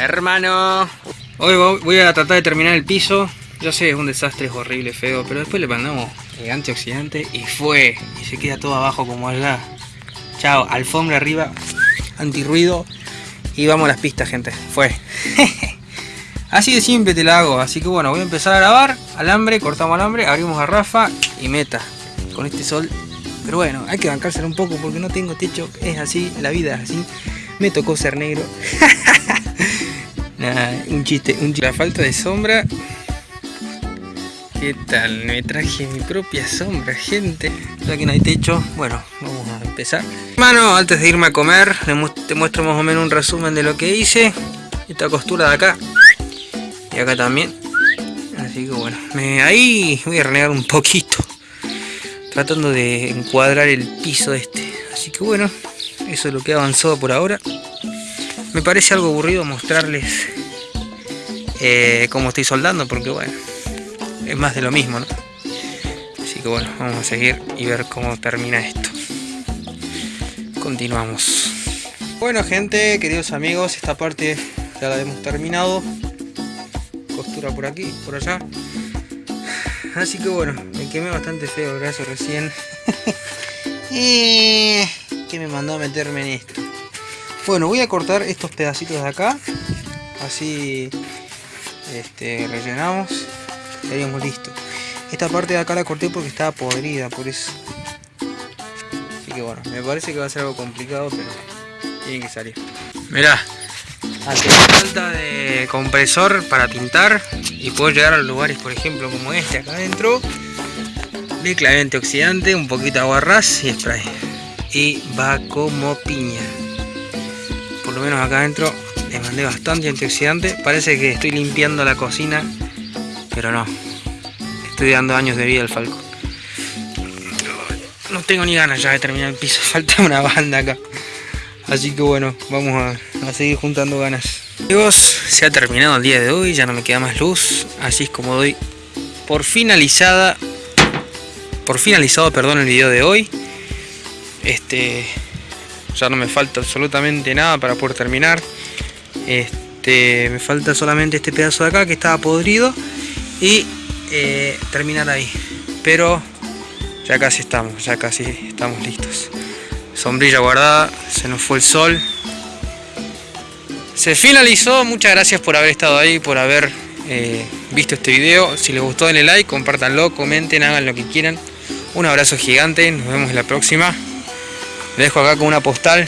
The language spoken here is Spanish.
Hermano. Hoy voy a tratar de terminar el piso. Yo sé, es un desastre, es horrible, feo, pero después le mandamos el antioxidante y fue. Y se queda todo abajo como allá. Chao, alfombra arriba, antirruido. Y vamos a las pistas, gente. Fue. así de simple te la hago. Así que bueno, voy a empezar a grabar. Alambre, cortamos alambre, abrimos garrafa y meta. Con este sol. Pero bueno, hay que bancárselo un poco porque no tengo techo. Es así, la vida es así. Me tocó ser negro. un chiste, un chiste. La falta de sombra. ¿Qué tal? Me traje mi propia sombra, gente. Ya que no hay techo, bueno, vamos a empezar. Hermano, antes de irme a comer, te muestro más o menos un resumen de lo que hice. Esta costura de acá. Y acá también. Así que bueno, ahí voy a renegar un poquito. Tratando de encuadrar el piso este. Así que bueno, eso es lo que ha avanzado por ahora. Me parece algo aburrido mostrarles eh, cómo estoy soldando, porque bueno, es más de lo mismo, ¿no? Así que bueno, vamos a seguir y ver cómo termina esto. Continuamos. Bueno gente, queridos amigos, esta parte ya la hemos terminado. Costura por aquí, por allá. Así que bueno, me quemé bastante feo el brazo recién. eh, que me mandó a meterme en esto. Bueno, voy a cortar estos pedacitos de acá. Así este, rellenamos. Estaríamos listos. Esta parte de acá la corté porque estaba podrida, por eso. Así que bueno, me parece que va a ser algo complicado, pero tiene que salir. Mirá, hace falta de compresor para pintar y puedo llegar a lugares, por ejemplo, como este acá adentro. De clave antioxidante, un poquito de agua ras y spray. Y va como piña por lo menos acá adentro le mandé bastante antioxidante. Parece que estoy limpiando la cocina pero no. Estoy dando años de vida al falco. No tengo ni ganas ya de terminar el piso falta una banda acá. Así que bueno vamos a, a seguir juntando ganas. Amigos se ha terminado el día de hoy ya no me queda más luz. Así es como doy por finalizada por finalizado perdón el video de hoy. Este ya no me falta absolutamente nada para poder terminar. Este me falta solamente este pedazo de acá que estaba podrido y eh, terminar ahí. Pero ya casi estamos ya casi estamos listos. Sombrilla guardada se nos fue el sol. Se finalizó muchas gracias por haber estado ahí por haber eh, visto este video. Si les gustó denle like compártanlo comenten hagan lo que quieran. Un abrazo gigante nos vemos en la próxima dejo acá con una postal